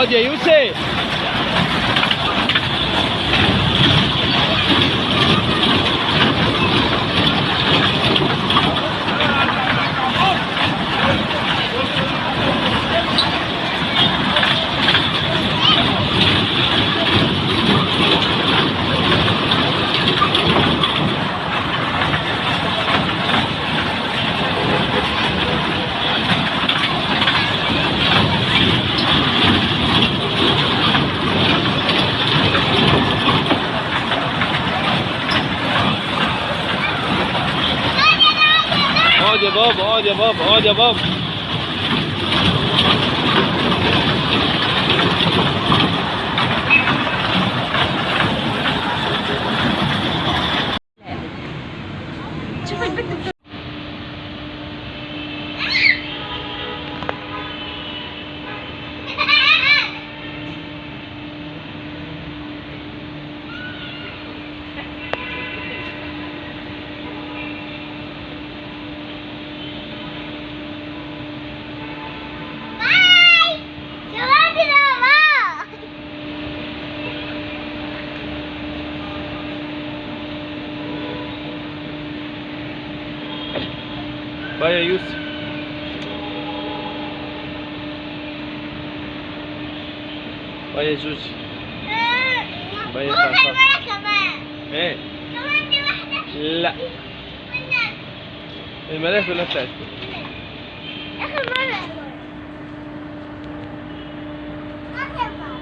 اقعد يا يوسف اقعد يا بابا اقعد يا بابا اقعد يا بابا شوف البنت بت- باي يا يوسف باي يا جوجي باي يا ممكن صعصع مرة كمان إيه كمان دي واحدة لا منك الملاك كلها بتاعتك آخر مرة آخر مرة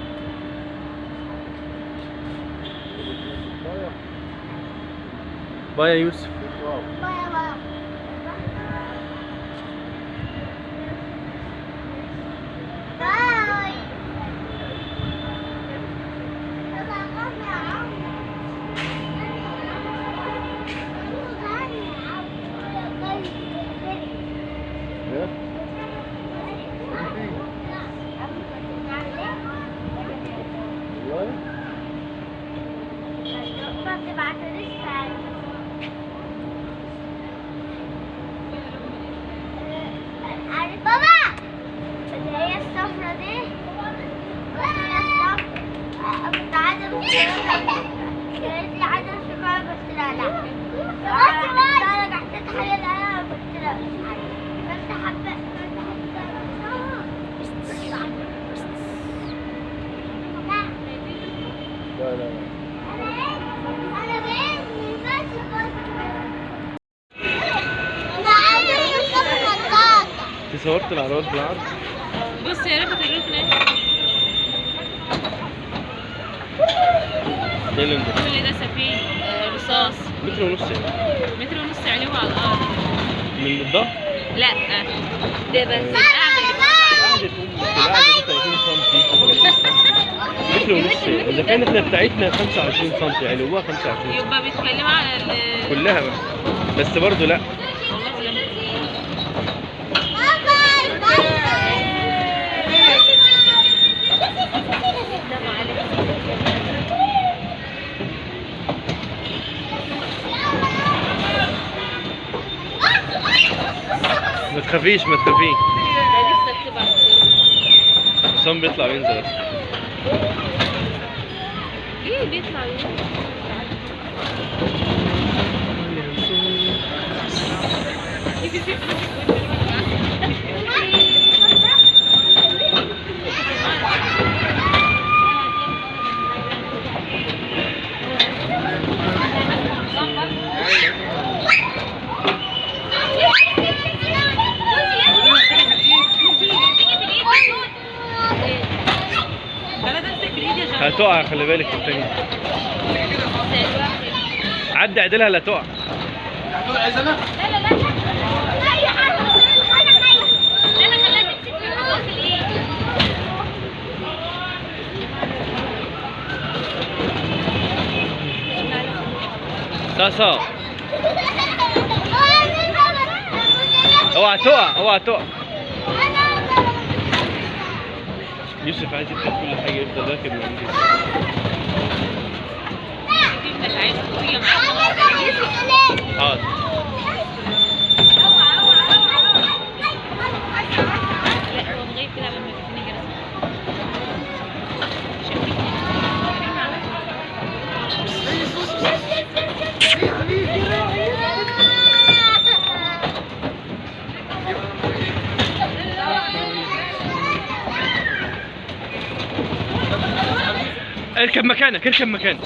باي يا كنت عدم كانت لي عدم شكاية قلت لها لا أنا قعدت اتحلل أنا قلت لها بس حبة لا لا لا انت صورت العربيات بالعرض؟ إيه اللي انت؟ كل ده سفيه آه، رصاص. متر ونص يعني. متر ونص عليه على الأرض. من الظهر لا ده بس القعده اللي قاعدة أم القعدة دي 30 سم 30 سم متر ونص يعني. إذا كانت إحنا بتاعتنا 25 سم يعني هو 25 سم يبقى بيتكلموا على كلها بقى. بس برضه لا والله لا. ما تخافيش ما تخافيش. حسام بيطلع وينزل بس إيه بيطلع خلاص هتقع خلي بالك التاني عدي عدلها لا تقع لا لا لا اي حاجة بس أنا خايف أنا خليت تمسك في الحوض في الايد صاصا اوعى تقع اوعى تقع يوسف عايز يفتح كل حاجة يفضل راكب معاك حاضر. اركب مكانك اركب مكانك.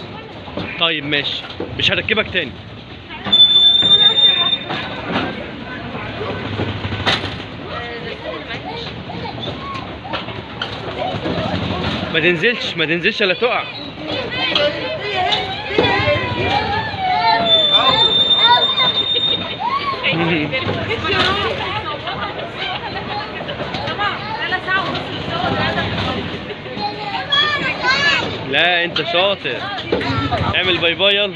طيب ماشي. مش هركبك تاني. ما تنزلش ما تنزلش الا تقع. لا انت شاطر. اعمل باي باي يلا.